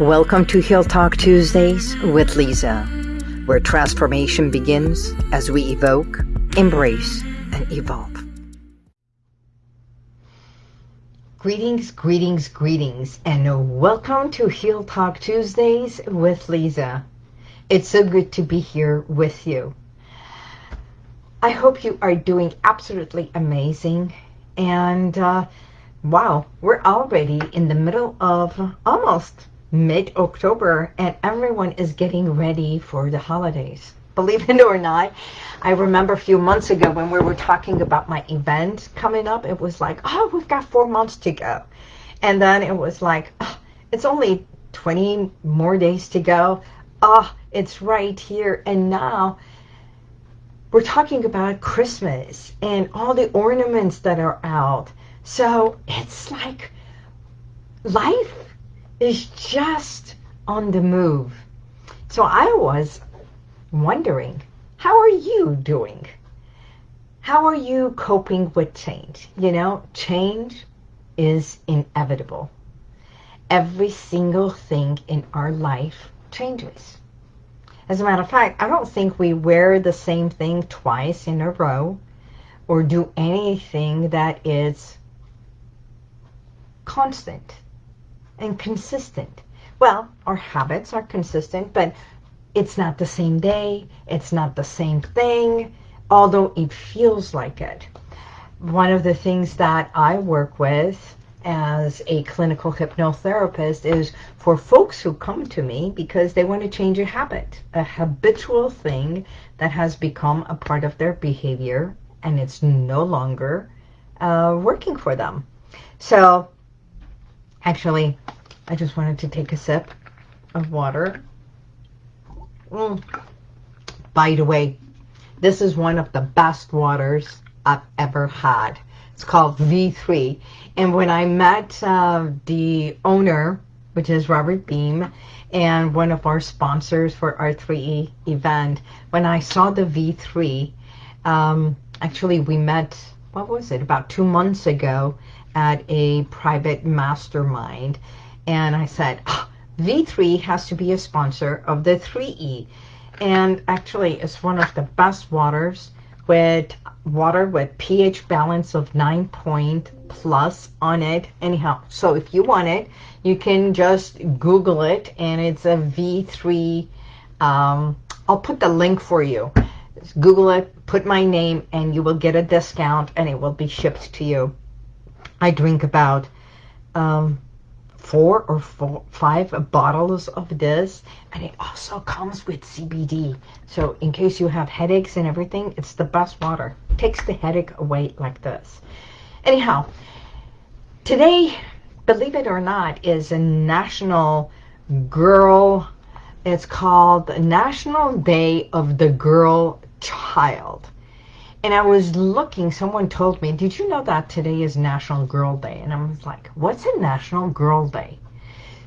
Welcome to Heal Talk Tuesdays with Lisa, where transformation begins as we evoke, embrace, and evolve. Greetings, greetings, greetings, and welcome to Heal Talk Tuesdays with Lisa. It's so good to be here with you. I hope you are doing absolutely amazing. And uh, wow, we're already in the middle of almost mid-October and everyone is getting ready for the holidays. Believe it or not, I remember a few months ago when we were talking about my event coming up, it was like, oh, we've got four months to go. And then it was like, oh, it's only 20 more days to go. Oh, it's right here. And now we're talking about Christmas and all the ornaments that are out. So it's like life is just on the move. So I was wondering, how are you doing? How are you coping with change? You know, change is inevitable. Every single thing in our life changes. As a matter of fact, I don't think we wear the same thing twice in a row or do anything that is constant and consistent. Well, our habits are consistent, but it's not the same day. It's not the same thing, although it feels like it. One of the things that I work with as a clinical hypnotherapist is for folks who come to me because they want to change a habit, a habitual thing that has become a part of their behavior and it's no longer uh, working for them. So actually, I just wanted to take a sip of water. Mm. By the way, this is one of the best waters I've ever had. It's called V3. And when I met uh, the owner, which is Robert Beam, and one of our sponsors for our 3E event, when I saw the V3, um, actually we met, what was it, about two months ago at a private mastermind. And I said, oh, V3 has to be a sponsor of the 3E. And actually, it's one of the best waters with water with pH balance of 9 point plus on it. Anyhow, so if you want it, you can just Google it and it's a V3. Um, I'll put the link for you. Google it, put my name, and you will get a discount and it will be shipped to you. I drink about um, four or four, five bottles of this and it also comes with CBD so in case you have headaches and everything it's the best water. It takes the headache away like this. Anyhow today believe it or not is a national girl. It's called National Day of the Girl Child and I was looking, someone told me, did you know that today is National Girl Day? And I was like, what's a National Girl Day?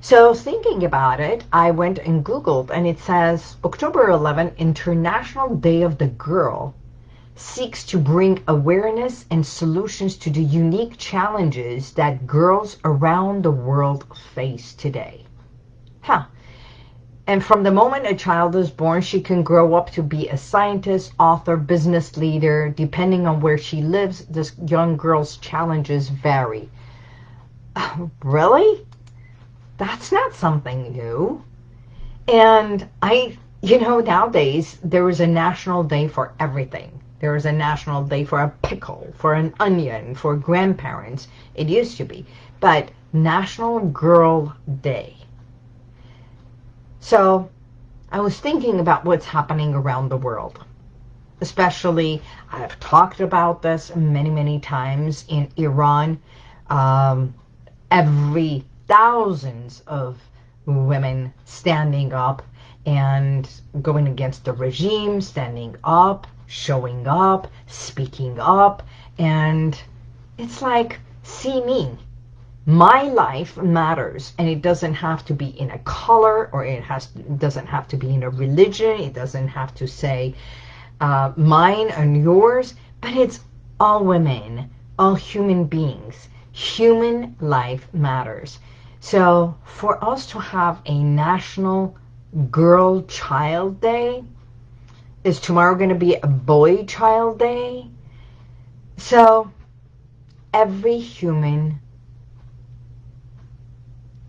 So thinking about it, I went and Googled, and it says, October 11, International Day of the Girl, seeks to bring awareness and solutions to the unique challenges that girls around the world face today. Huh. And from the moment a child is born, she can grow up to be a scientist, author, business leader. Depending on where she lives, this young girl's challenges vary. really? That's not something new. And I, you know, nowadays, there is a national day for everything. There is a national day for a pickle, for an onion, for grandparents. It used to be. But National Girl Day so I was thinking about what's happening around the world. Especially, I've talked about this many, many times in Iran. Um, every thousands of women standing up and going against the regime, standing up, showing up, speaking up. And it's like, see me my life matters and it doesn't have to be in a color or it has doesn't have to be in a religion. It doesn't have to say uh, mine and yours but it's all women all human beings. Human life matters. So for us to have a national girl child day, is tomorrow going to be a boy child day? So every human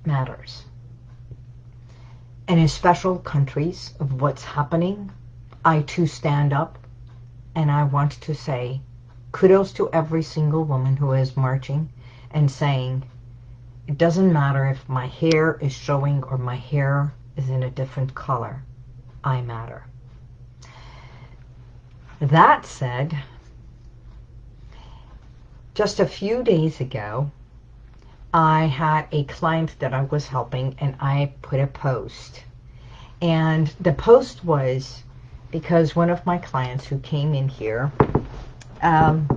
matters. And in special countries of what's happening, I too stand up and I want to say kudos to every single woman who is marching and saying, it doesn't matter if my hair is showing or my hair is in a different color. I matter. That said, just a few days ago, I had a client that I was helping and I put a post. And the post was because one of my clients who came in here um,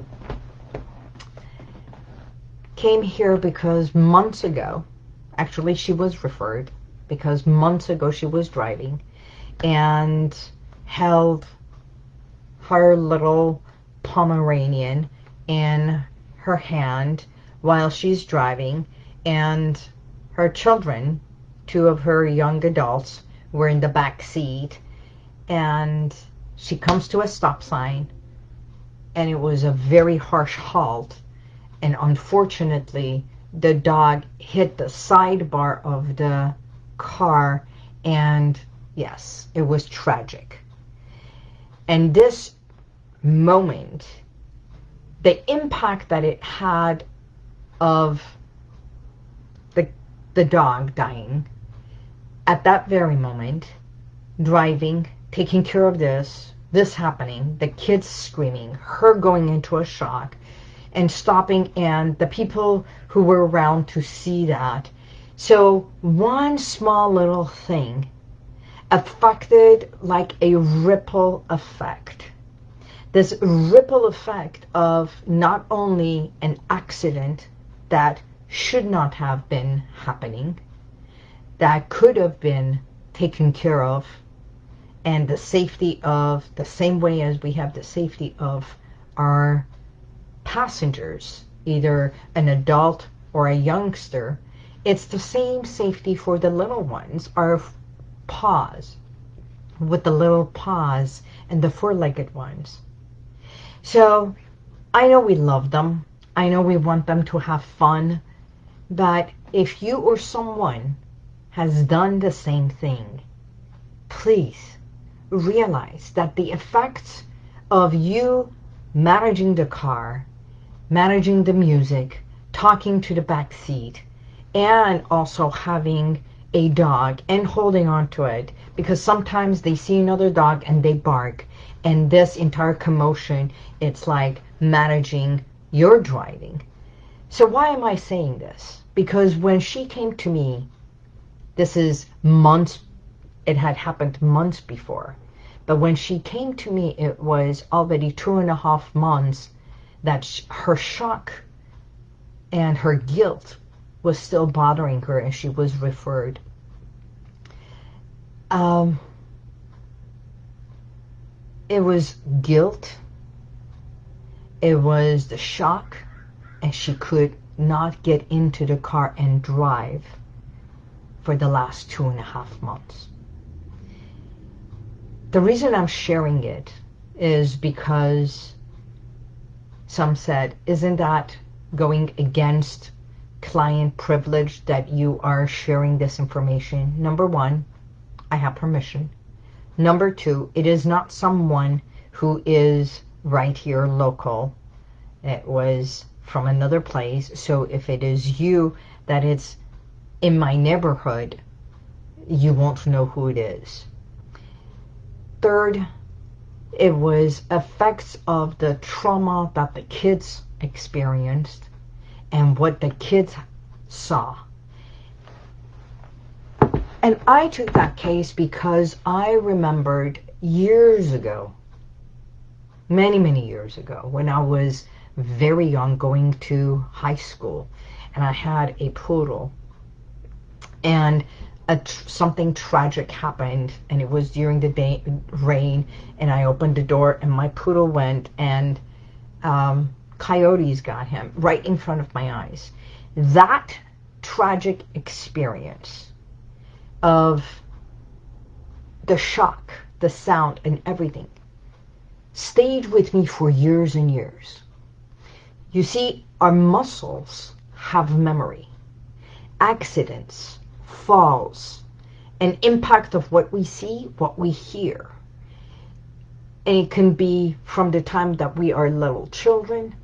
came here because months ago, actually she was referred because months ago she was driving and held her little Pomeranian in her hand while she's driving and her children, two of her young adults, were in the back seat and she comes to a stop sign and it was a very harsh halt and unfortunately the dog hit the sidebar of the car and yes it was tragic. And this moment the impact that it had of the the dog dying at that very moment driving taking care of this this happening the kids screaming her going into a shock and stopping and the people who were around to see that. So one small little thing affected like a ripple effect. This ripple effect of not only an accident that should not have been happening, that could have been taken care of, and the safety of, the same way as we have the safety of our passengers, either an adult or a youngster, it's the same safety for the little ones, our paws, with the little paws and the four-legged ones. So I know we love them. I know we want them to have fun. But if you or someone has done the same thing, please realize that the effects of you managing the car, managing the music, talking to the back seat, and also having a dog and holding on to it because sometimes they see another dog and they bark and this entire commotion it's like managing your driving so why am I saying this because when she came to me this is months it had happened months before but when she came to me it was already two and a half months that her shock and her guilt was still bothering her and she was referred um, it was guilt. It was the shock. And she could not get into the car and drive for the last two and a half months. The reason I'm sharing it is because some said, isn't that going against client privilege that you are sharing this information? Number one, I have permission. Number two, it is not someone who is right here local. It was from another place. So if it is you that it's in my neighborhood, you won't know who it is. Third, it was effects of the trauma that the kids experienced and what the kids saw. And I took that case because I remembered years ago, many, many years ago, when I was very young going to high school, and I had a poodle, and a tr something tragic happened, and it was during the day, rain, and I opened the door, and my poodle went, and um, coyotes got him right in front of my eyes. That tragic experience of the shock, the sound, and everything stayed with me for years and years. You see, our muscles have memory. Accidents, falls, an impact of what we see, what we hear. And it can be from the time that we are little children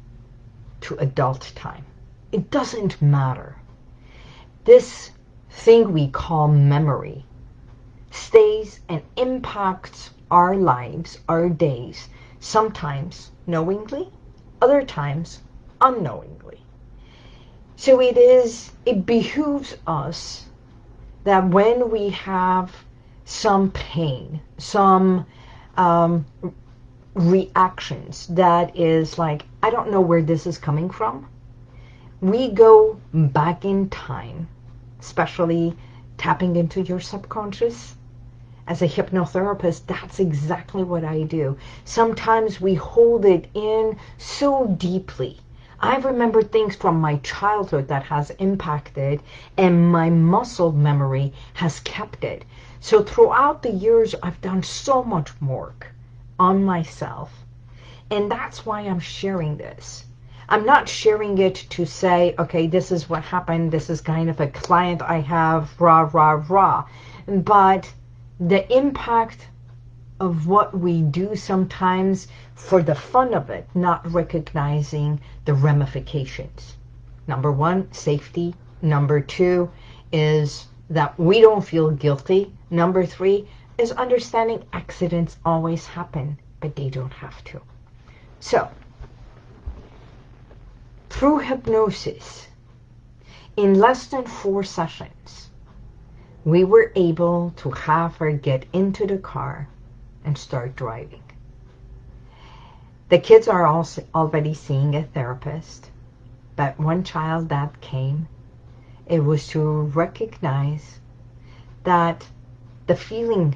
to adult time. It doesn't matter. This thing we call memory stays and impacts our lives, our days, sometimes knowingly, other times unknowingly. So it is, it behooves us that when we have some pain, some um, reactions that is like, I don't know where this is coming from, we go back in time, especially tapping into your subconscious. As a hypnotherapist, that's exactly what I do. Sometimes we hold it in so deeply I remember things from my childhood that has impacted and my muscle memory has kept it. So throughout the years, I've done so much work on myself. And that's why I'm sharing this. I'm not sharing it to say, okay, this is what happened. This is kind of a client I have, rah, rah, rah. But the impact of what we do sometimes for the fun of it, not recognizing the ramifications. Number one, safety. Number two is that we don't feel guilty. Number three is understanding accidents always happen, but they don't have to. So, through hypnosis, in less than four sessions, we were able to have her get into the car and start driving. The kids are also already seeing a therapist, but one child that came, it was to recognize that the feeling,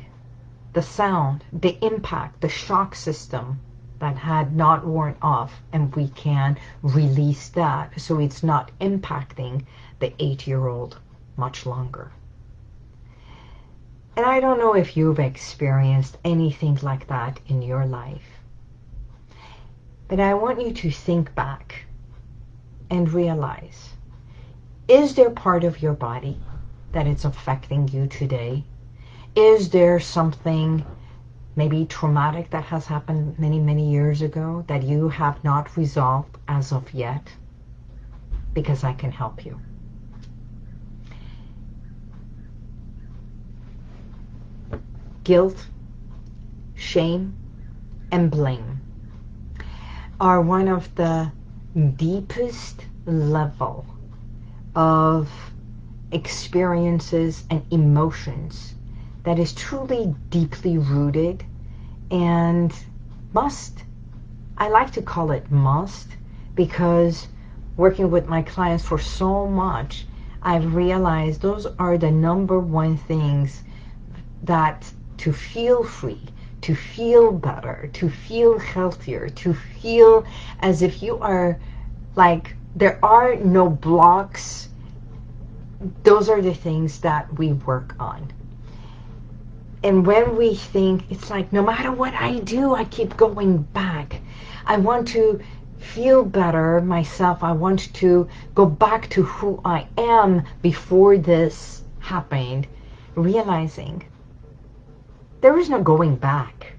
the sound, the impact, the shock system that had not worn off and we can release that so it's not impacting the eight-year-old much longer. And I don't know if you've experienced anything like that in your life. But I want you to think back and realize, is there part of your body that it's affecting you today? Is there something maybe traumatic that has happened many, many years ago that you have not resolved as of yet? Because I can help you. Guilt, shame, and blame are one of the deepest level of experiences and emotions that is truly deeply rooted and must, I like to call it must, because working with my clients for so much, I've realized those are the number one things that to feel free, to feel better, to feel healthier, to feel as if you are like, there are no blocks. Those are the things that we work on. And when we think, it's like, no matter what I do, I keep going back. I want to feel better myself. I want to go back to who I am before this happened, realizing there is no going back.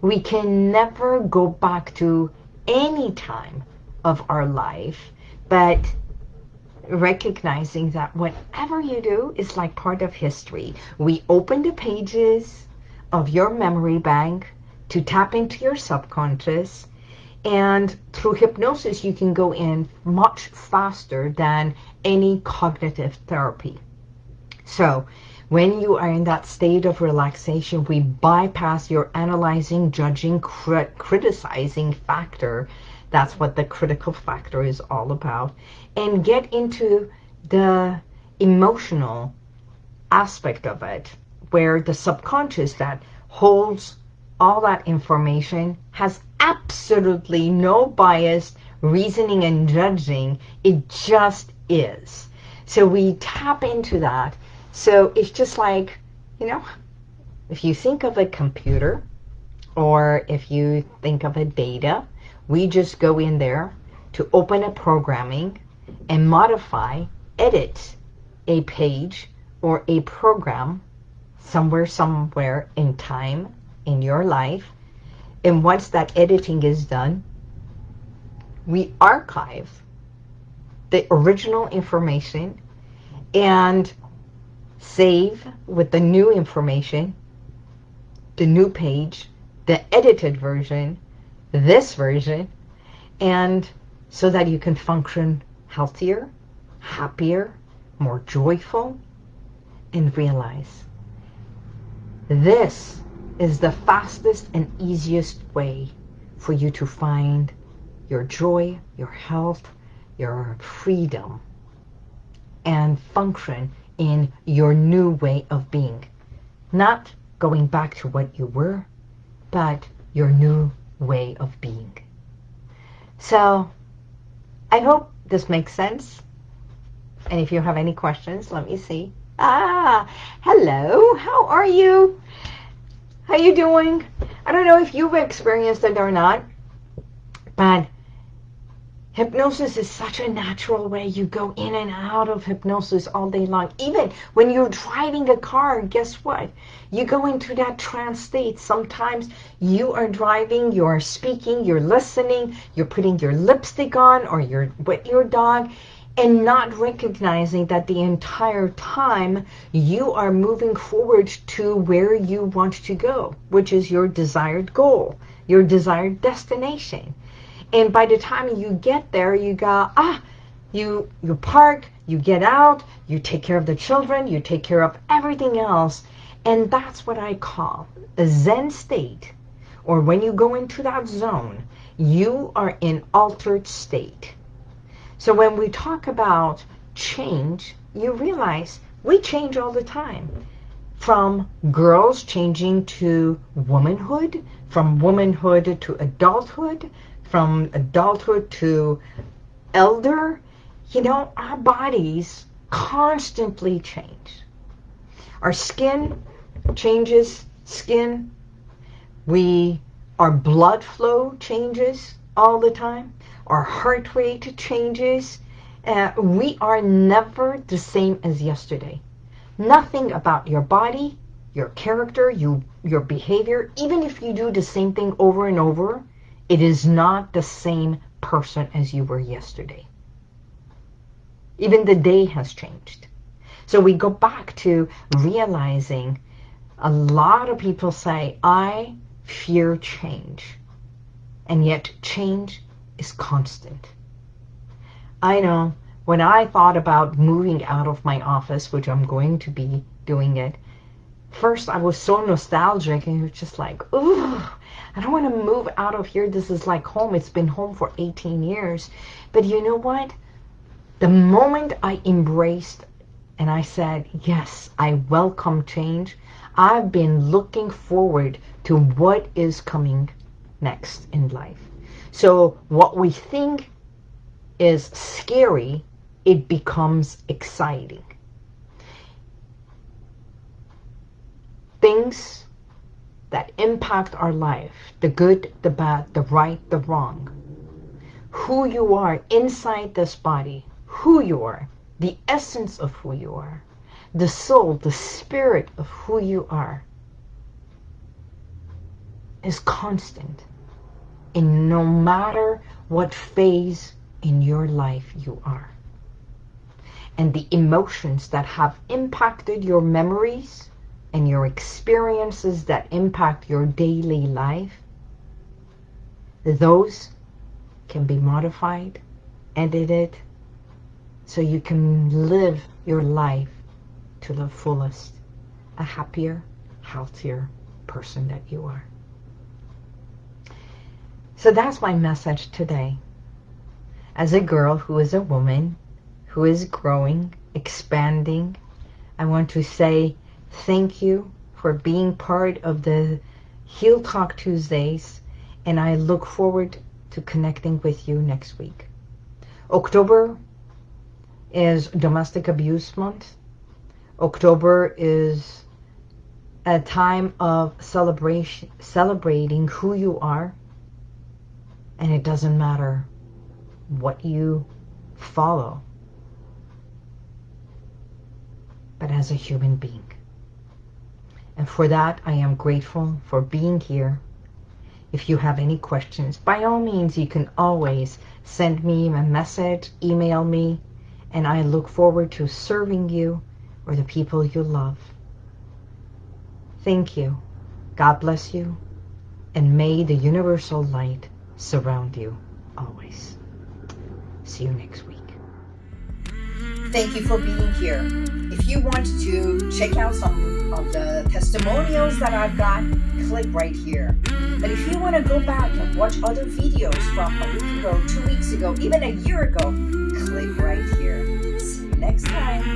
We can never go back to any time of our life, but recognizing that whatever you do is like part of history. We open the pages of your memory bank to tap into your subconscious and through hypnosis you can go in much faster than any cognitive therapy. So when you are in that state of relaxation, we bypass your analyzing, judging, crit criticizing factor. That's what the critical factor is all about. And get into the emotional aspect of it, where the subconscious that holds all that information has absolutely no bias, reasoning and judging. It just is. So we tap into that. So it's just like, you know, if you think of a computer or if you think of a data, we just go in there to open a programming and modify, edit a page or a program somewhere, somewhere in time in your life. And once that editing is done, we archive the original information and save with the new information, the new page, the edited version, this version, and so that you can function healthier, happier, more joyful, and realize this is the fastest and easiest way for you to find your joy, your health, your freedom, and function in your new way of being. Not going back to what you were, but your new way of being. So I hope this makes sense. And if you have any questions, let me see. Ah, hello. How are you? How are you doing? I don't know if you've experienced it or not, but Hypnosis is such a natural way. You go in and out of hypnosis all day long. Even when you're driving a car, guess what? You go into that trance state. Sometimes you are driving, you're speaking, you're listening, you're putting your lipstick on or you're with your dog and not recognizing that the entire time you are moving forward to where you want to go, which is your desired goal, your desired destination. And by the time you get there, you go, ah, you, you park, you get out, you take care of the children, you take care of everything else. And that's what I call a Zen state. Or when you go into that zone, you are in altered state. So when we talk about change, you realize we change all the time. From girls changing to womanhood, from womanhood to adulthood, from adulthood to elder, you know, our bodies constantly change. Our skin changes, skin. We, our blood flow changes all the time. Our heart rate changes. Uh, we are never the same as yesterday. Nothing about your body, your character, you, your behavior, even if you do the same thing over and over, it is not the same person as you were yesterday. Even the day has changed. So we go back to realizing a lot of people say, I fear change. And yet change is constant. I know when I thought about moving out of my office, which I'm going to be doing it, first I was so nostalgic and it was just like, ooh, I don't want to move out of here. This is like home. It's been home for 18 years. But you know what? The moment I embraced and I said, yes, I welcome change, I've been looking forward to what is coming next in life. So what we think is scary, it becomes exciting. Things that impact our life, the good, the bad, the right, the wrong. Who you are inside this body, who you are, the essence of who you are, the soul, the spirit of who you are is constant in no matter what phase in your life you are. And the emotions that have impacted your memories, and your experiences that impact your daily life, those can be modified, edited, so you can live your life to the fullest, a happier, healthier person that you are. So that's my message today. As a girl who is a woman, who is growing, expanding, I want to say Thank you for being part of the Heal Talk Tuesdays, and I look forward to connecting with you next week. October is Domestic Abuse Month. October is a time of celebration, celebrating who you are. And it doesn't matter what you follow, but as a human being. And for that, I am grateful for being here. If you have any questions, by all means, you can always send me a message, email me, and I look forward to serving you or the people you love. Thank you. God bless you. And may the universal light surround you always. See you next week. Thank you for being here. If you want to check out some of the testimonials that I've got, click right here. But if you want to go back and watch other videos from a week ago, two weeks ago, even a year ago, click right here. See you next time.